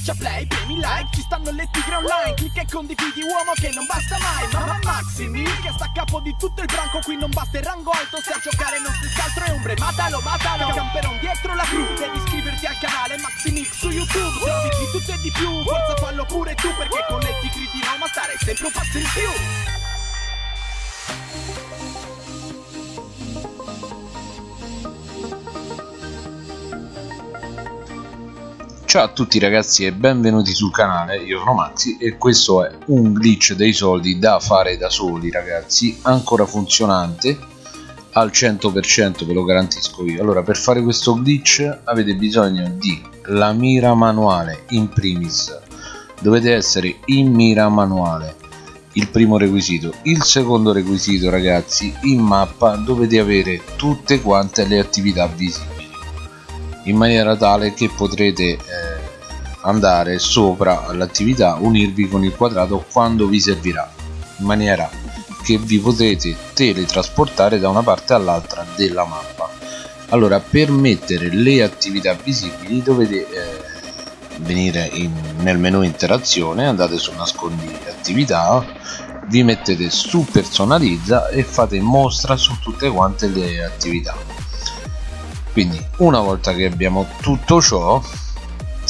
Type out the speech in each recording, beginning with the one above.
Schiaccia play, premi like, ci stanno le tigre online Clicca e condividi uomo che non basta mai Mamma Maximi che sta a capo di tutto il branco Qui non basta il rango alto se a giocare non si altro è ombre Matalo, matalo, camperon dietro la cru Devi iscriverti al canale Maximix su YouTube Se di tutto e di più, forza fallo pure tu Perché con le tigri di Roma stare sempre un passo in più Ciao a tutti ragazzi e benvenuti sul canale, io sono Maxi e questo è un glitch dei soldi da fare da soli ragazzi, ancora funzionante al 100% ve lo garantisco io. Allora per fare questo glitch avete bisogno di la mira manuale in primis, dovete essere in mira manuale, il primo requisito. Il secondo requisito ragazzi, in mappa dovete avere tutte quante le attività visibili in maniera tale che potrete eh, andare sopra l'attività unirvi con il quadrato quando vi servirà in maniera che vi potrete teletrasportare da una parte all'altra della mappa. Allora per mettere le attività visibili dovete eh, venire in, nel menu interazione andate su nascondi attività vi mettete su personalizza e fate mostra su tutte quante le attività quindi una volta che abbiamo tutto ciò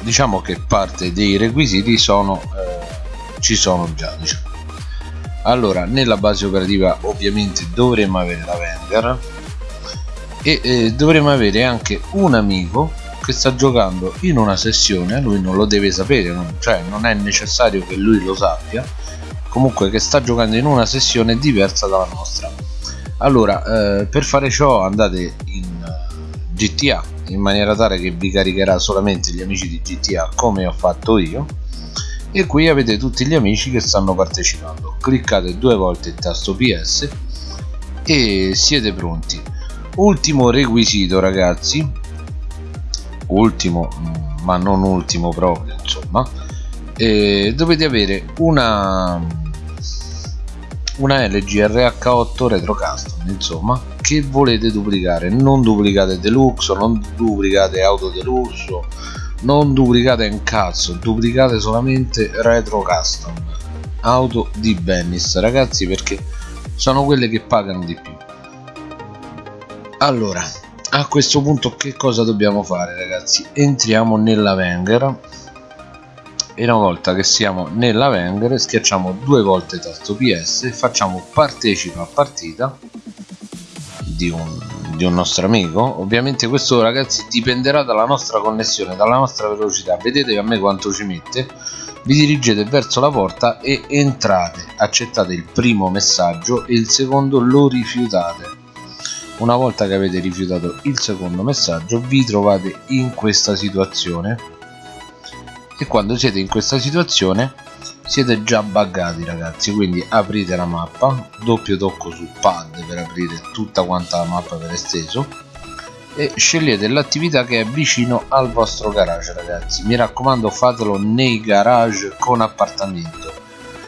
diciamo che parte dei requisiti sono eh, ci sono già diciamo. allora nella base operativa ovviamente dovremmo avere la vendor e eh, dovremmo avere anche un amico che sta giocando in una sessione lui non lo deve sapere non, cioè non è necessario che lui lo sappia comunque che sta giocando in una sessione diversa dalla nostra allora eh, per fare ciò andate in GTA in maniera tale che vi caricherà solamente gli amici di GTA come ho fatto io. E qui avete tutti gli amici che stanno partecipando. Cliccate due volte il tasto PS e siete pronti. Ultimo requisito ragazzi. Ultimo mm, ma non ultimo proprio insomma. Eh, dovete avere una una LG RH8 Retro Custom insomma che volete duplicare? Non duplicate deluxe non duplicate auto deluxe non duplicate un cazzo duplicate solamente Retro Custom auto di Bennis ragazzi perché sono quelle che pagano di più. Allora a questo punto che cosa dobbiamo fare ragazzi? Entriamo nella Wenger. E una volta che siamo nella Wenger schiacciamo due volte tasto PS e facciamo partecipa a partita di un, di un nostro amico. Ovviamente questo ragazzi dipenderà dalla nostra connessione dalla nostra velocità. Vedete a me quanto ci mette. Vi dirigete verso la porta e entrate. Accettate il primo messaggio e il secondo lo rifiutate. Una volta che avete rifiutato il secondo messaggio vi trovate in questa situazione. E quando siete in questa situazione siete già buggati ragazzi quindi aprite la mappa. Doppio tocco sul pad per aprire tutta quanta la mappa per esteso. E scegliete l'attività che è vicino al vostro garage ragazzi. Mi raccomando fatelo nei garage con appartamento.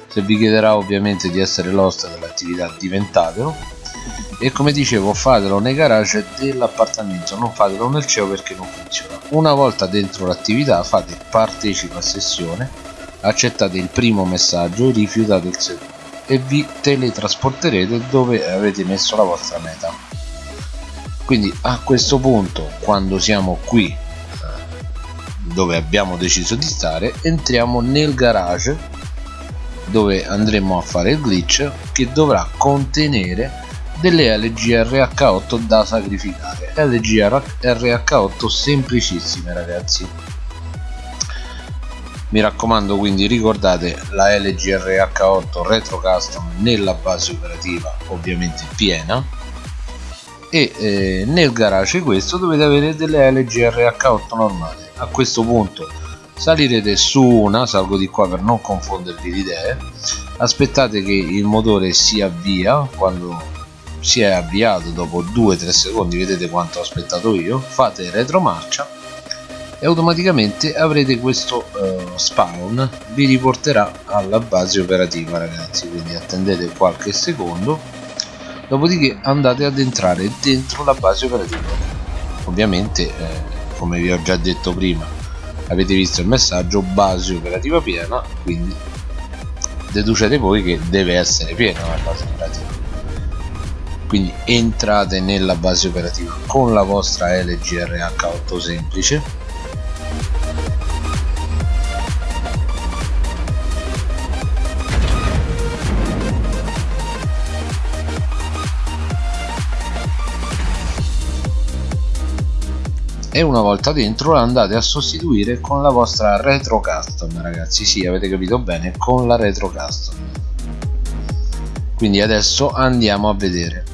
Se vi chiederà ovviamente di essere l'host dell'attività diventatelo. E come dicevo fatelo nei garage dell'appartamento. Non fatelo nel CEO perché non funziona. Una volta dentro l'attività fate partecipa a sessione accettate il primo messaggio rifiutate il secondo e vi teletrasporterete dove avete messo la vostra meta. Quindi a questo punto quando siamo qui eh, dove abbiamo deciso di stare entriamo nel garage dove andremo a fare il glitch che dovrà contenere delle LGRH8 da sacrificare. LGRH8 semplicissime ragazzi mi raccomando quindi ricordate la LGRH8 Retro Custom nella base operativa ovviamente piena. E eh, nel garage questo dovete avere delle LGRH8 normali. A questo punto salirete su una salgo di qua per non confondervi le idee. Aspettate che il motore si avvia. Quando si è avviato dopo 2-3 secondi vedete quanto ho aspettato io. Fate retromarcia e automaticamente avrete questo uh, spawn vi riporterà alla base operativa ragazzi quindi attendete qualche secondo dopodiché andate ad entrare dentro la base operativa. Ovviamente eh, come vi ho già detto prima avete visto il messaggio base operativa piena quindi deducete voi che deve essere piena la base operativa. Quindi entrate nella base operativa con la vostra LG RH8 semplice e una volta dentro la andate a sostituire con la vostra retro custom ragazzi. Sì avete capito bene con la retro custom. Quindi adesso andiamo a vedere.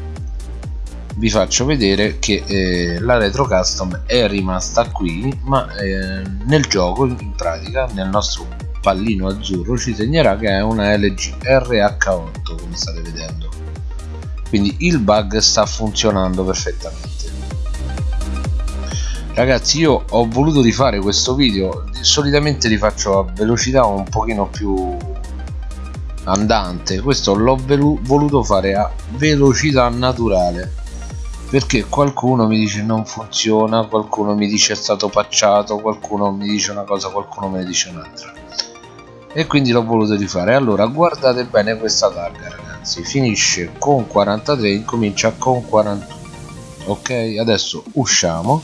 Vi faccio vedere che eh, la retro custom è rimasta qui ma eh, nel gioco in pratica nel nostro pallino azzurro ci segnerà che è una LG RH8 come state vedendo. Quindi il bug sta funzionando perfettamente ragazzi io ho voluto rifare questo video solitamente li faccio a velocità un pochino più andante. Questo l'ho voluto fare a velocità naturale perché qualcuno mi dice non funziona qualcuno mi dice è stato pacciato qualcuno mi dice una cosa qualcuno me ne dice un'altra. E quindi l'ho voluto rifare. Allora guardate bene questa targa ragazzi. Finisce con 43 incomincia con 41 ok? Adesso usciamo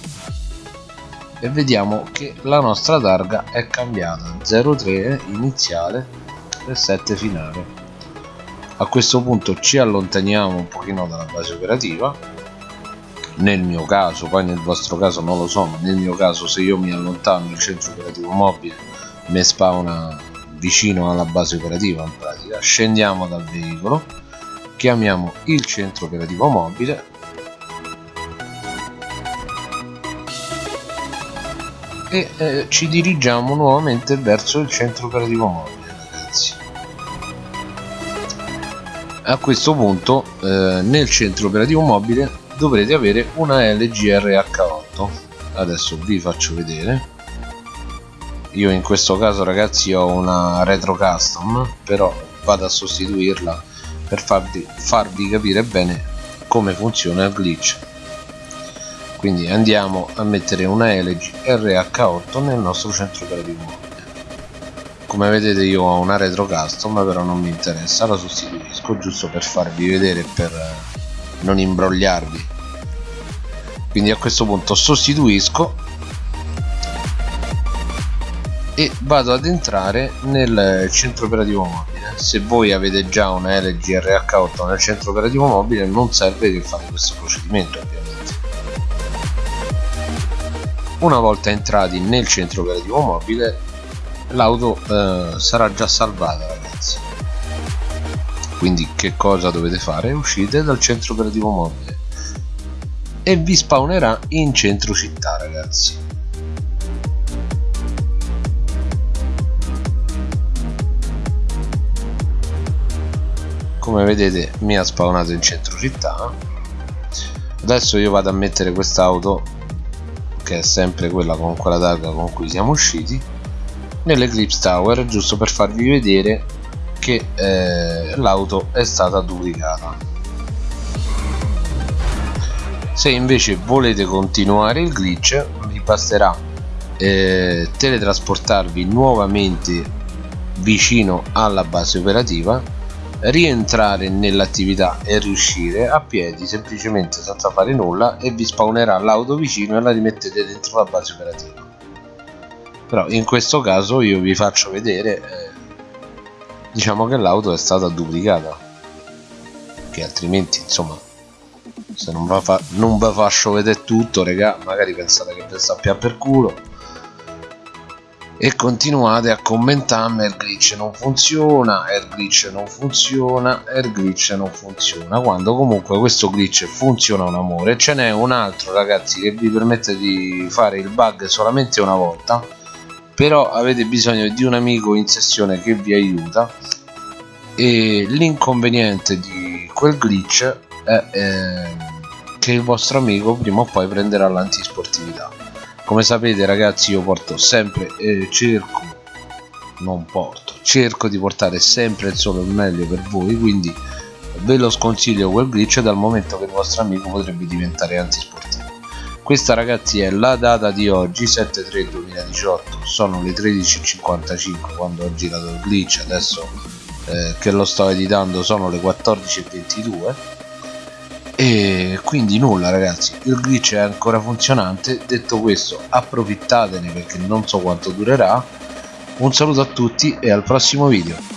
e vediamo che la nostra targa è cambiata. 03 iniziale e 7 finale. A questo punto ci allontaniamo un pochino dalla base operativa. Nel mio caso poi nel vostro caso non lo so ma nel mio caso se io mi allontano il centro operativo mobile mi spawna vicino alla base operativa in pratica. Scendiamo dal veicolo chiamiamo il centro operativo mobile e eh, ci dirigiamo nuovamente verso il centro operativo mobile ragazzi. A questo punto eh, nel centro operativo mobile dovrete avere una LG RH8 adesso vi faccio vedere. Io in questo caso ragazzi ho una retro custom però vado a sostituirla per farvi, farvi capire bene come funziona il glitch quindi andiamo a mettere una LG RH8 nel nostro centro operativo mobile come vedete io ho una retro custom però non mi interessa la sostituisco giusto per farvi vedere per eh, non imbrogliarvi. Quindi a questo punto sostituisco e vado ad entrare nel centro operativo mobile. Se voi avete già una LG RH8 nel centro operativo mobile non serve che fate questo procedimento una volta entrati nel centro operativo mobile l'auto eh, sarà già salvata ragazzi. Quindi che cosa dovete fare? uscite dal centro operativo mobile e vi spawnerà in centro città ragazzi. Come vedete mi ha spawnato in centro città. Adesso io vado a mettere quest'auto che è sempre quella con quella targa con cui siamo usciti nell'Eclipse Tower giusto per farvi vedere che eh, l'auto è stata duplicata. Se invece volete continuare il glitch vi basterà eh, teletrasportarvi nuovamente vicino alla base operativa rientrare nell'attività e riuscire a piedi semplicemente senza fare nulla e vi spawnerà l'auto vicino e la rimettete dentro la base operativa. Però in questo caso io vi faccio vedere eh, diciamo che l'auto è stata duplicata. Che altrimenti insomma se non vi fa, faccio vedere tutto regà magari pensate che vi sta per culo e continuate a commentarmi il glitch non funziona il glitch non funziona il glitch non funziona quando comunque questo glitch funziona un amore. Ce n'è un altro ragazzi che vi permette di fare il bug solamente una volta però avete bisogno di un amico in sessione che vi aiuta e l'inconveniente di quel glitch è eh, che il vostro amico prima o poi prenderà l'antisportività come sapete ragazzi io porto sempre eh, cerco non porto cerco di portare sempre il solo il meglio per voi quindi ve lo sconsiglio quel glitch dal momento che il vostro amico potrebbe diventare antisportivo. Questa ragazzi è la data di oggi 7-3 2018 sono le 13.55 quando ho girato il glitch adesso eh, che lo sto editando sono le 14.22 e quindi nulla ragazzi. Il glitch è ancora funzionante. Detto questo approfittatene perché non so quanto durerà. Un saluto a tutti e al prossimo video